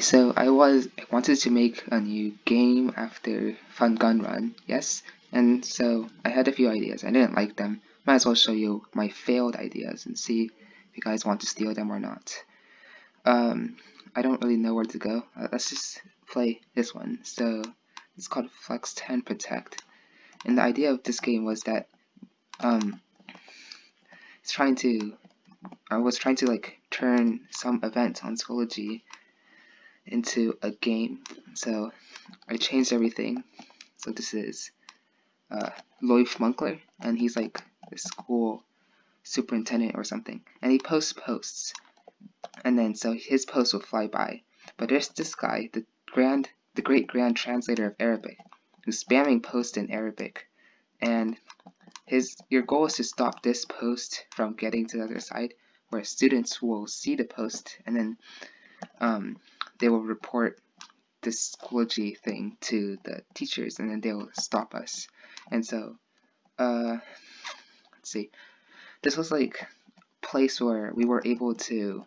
So I was I wanted to make a new game after Fun Gun Run, yes, and so I had a few ideas. I didn't like them. Might as well show you my failed ideas and see if you guys want to steal them or not. Um, I don't really know where to go. Uh, let's just play this one. So it's called Flex 10 Protect, and the idea of this game was that um, it's trying to I was trying to like turn some event on Schoology into a game. So I changed everything. So this is uh, Loif Munkler, and he's like the school superintendent or something. And he posts posts. And then so his post will fly by. But there's this guy, the grand the great grand translator of Arabic, who's spamming posts in Arabic. And his your goal is to stop this post from getting to the other side where students will see the post and then um, they will report this Schoology thing to the teachers and then they'll stop us. And so, uh, let's see, this was like place where we were able to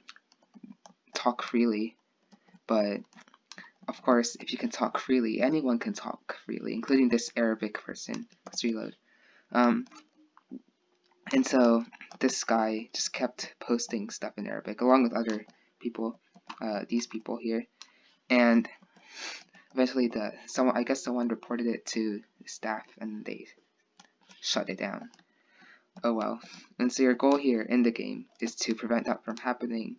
talk freely, but of course, if you can talk freely, anyone can talk freely, including this Arabic person. Let's reload. Um, and so this guy just kept posting stuff in Arabic along with other people uh, these people here, and eventually the someone I guess someone reported it to staff and they shut it down. Oh well. And so your goal here in the game is to prevent that from happening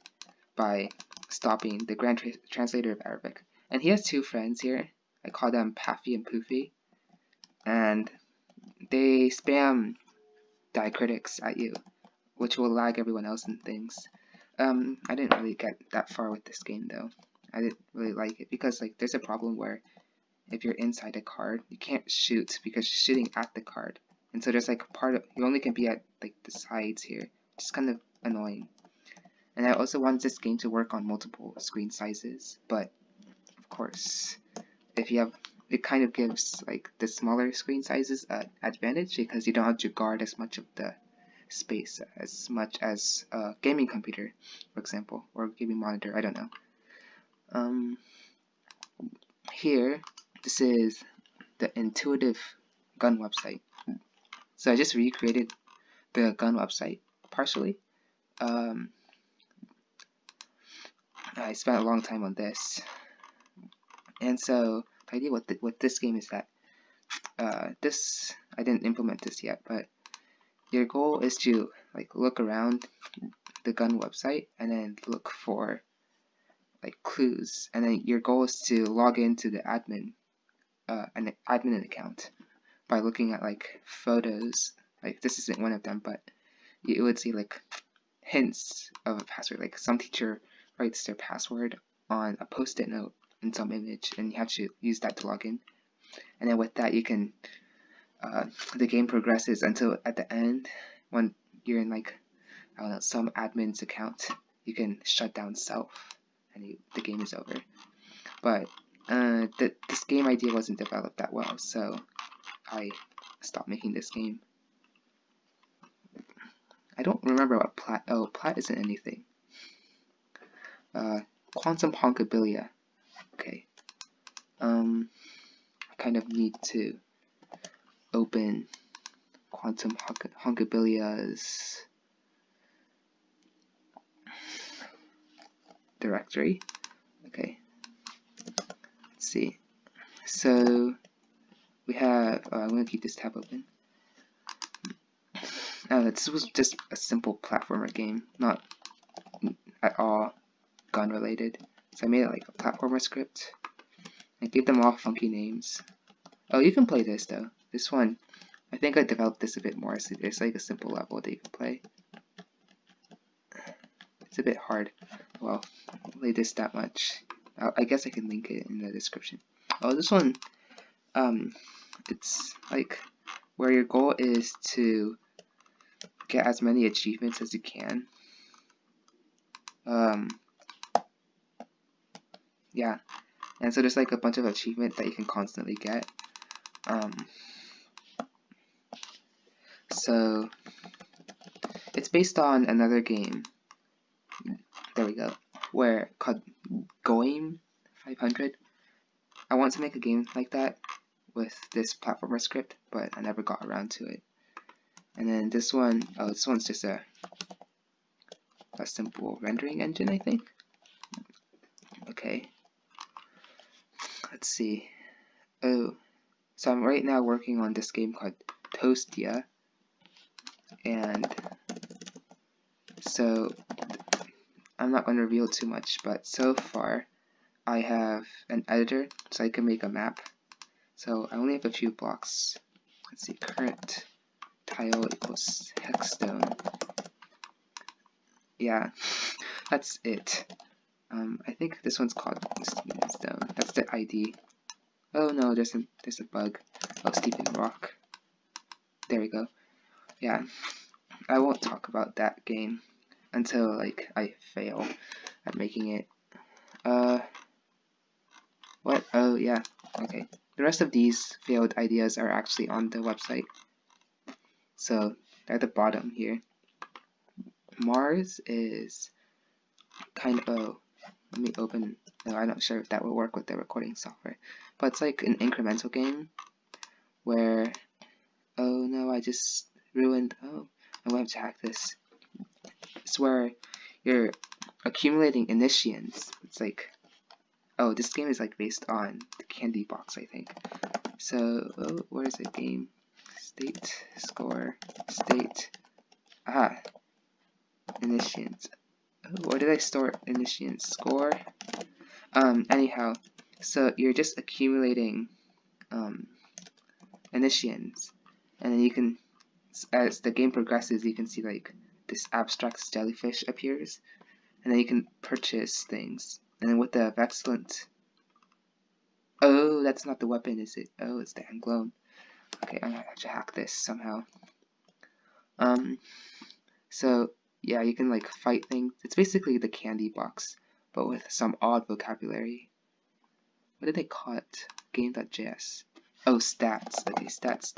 by stopping the Grand Tra Translator of Arabic. And he has two friends here. I call them Paffy and Poofy. And they spam diacritics at you, which will lag everyone else and things. Um, I didn't really get that far with this game though. I didn't really like it because like there's a problem where if you're inside a card, you can't shoot because you're shooting at the card. And so there's like part of, you only can be at like the sides here, is kind of annoying. And I also wanted this game to work on multiple screen sizes, but of course, if you have, it kind of gives like the smaller screen sizes an advantage because you don't have to guard as much of the space as much as a gaming computer, for example, or gaming monitor, I don't know. Um, here, this is the intuitive gun website. So I just recreated the gun website partially. Um, I spent a long time on this. And so the idea with, the, with this game is that uh, this, I didn't implement this yet, but your goal is to like look around the gun website and then look for like clues. And then your goal is to log into the admin uh, an admin account by looking at like photos. Like this isn't one of them but you would see like hints of a password. Like some teacher writes their password on a post-it note in some image and you have to use that to log in. And then with that you can uh, the game progresses until at the end, when you're in like, I don't know, some admin's account, you can shut down self and you, the game is over. But uh, th this game idea wasn't developed that well, so I stopped making this game. I don't remember what plat. Oh, plat isn't anything. Uh, quantum honkabilia. Okay. Um, I kind of need to open quantum honkabilia's directory. Okay, let's see. So we have, uh, I'm going to keep this tab open. This was just a simple platformer game, not at all gun related. So I made it like a platformer script. I gave them all funky names. Oh, you can play this though. This one, I think I developed this a bit more, it's like a simple level that you can play. It's a bit hard. Well, I'll lay this that much. I guess I can link it in the description. Oh, this one, um, it's like where your goal is to get as many achievements as you can. Um, yeah, and so there's like a bunch of achievements that you can constantly get. Um, so it's based on another game. There we go. Where called Goim, 500. I want to make a game like that with this platformer script, but I never got around to it. And then this one, oh, this one's just a, a simple rendering engine, I think. Okay. Let's see. Oh, so I'm right now working on this game called Toastia. And so I'm not going to reveal too much, but so far I have an editor so I can make a map. So I only have a few blocks. Let's see, current tile equals hexstone. Yeah, that's it. Um, I think this one's called Stone. That's the ID. Oh no, there's a there's a bug. Oh, Stephen Rock. There we go. Yeah, I won't talk about that game until like I fail at making it. Uh, what? Oh yeah. Okay. The rest of these failed ideas are actually on the website. So at the bottom here. Mars is kind of. Oh, let me open. No, I'm not sure if that will work with the recording software. But it's like an incremental game where. Oh no, I just ruined. Oh, I'm going to hack this. It's where you're accumulating initians. It's like, oh, this game is like based on the candy box, I think. So, oh, where is the game? State, score, state, ah, initians. Oh, where did I store initians? Score? Um, anyhow, so you're just accumulating, um, initians. And then you can, as the game progresses, you can see like this abstract jellyfish appears, and then you can purchase things. And then with the excellent, oh, that's not the weapon, is it? Oh, it's the Anglone. Okay, I'm gonna have to hack this somehow. Um, so yeah, you can like fight things. It's basically the candy box, but with some odd vocabulary. What did they call it? Game.js. Oh, stats. Okay, stats.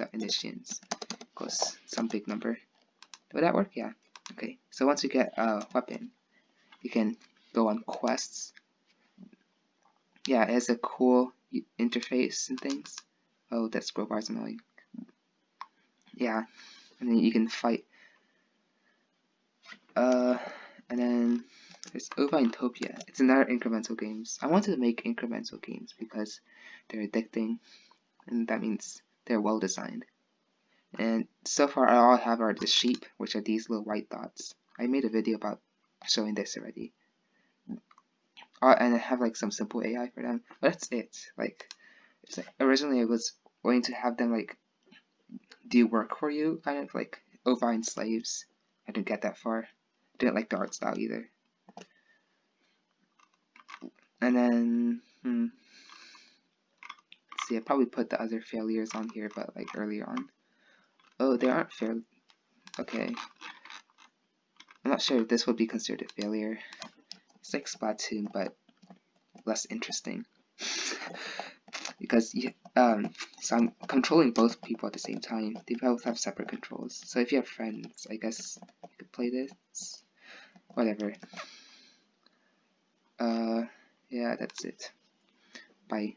Equals some big number. Would that work? Yeah. Okay, so once you get a weapon, you can go on quests. Yeah, it has a cool interface and things. Oh, that scroll bar is annoying. Yeah, and then you can fight. Uh, and then there's Ovinetopia. It's another incremental games. I wanted to make incremental games because they're addicting, and that means they're well designed. And so far I all I have are the sheep, which are these little white dots. I made a video about showing this already. Uh, and I have like some simple AI for them. But that's it. Like, like originally I was going to have them like do work for you, kind of like ovine slaves. I didn't get that far. Didn't like the art style either. And then, hmm. Let's see, I probably put the other failures on here, but like earlier on. Oh, they aren't fair. Okay. I'm not sure if this would be considered a failure. It's like Splatoon, but less interesting. because um, so I'm controlling both people at the same time. They both have separate controls. So if you have friends, I guess you could play this. Whatever. Uh, yeah, that's it. Bye.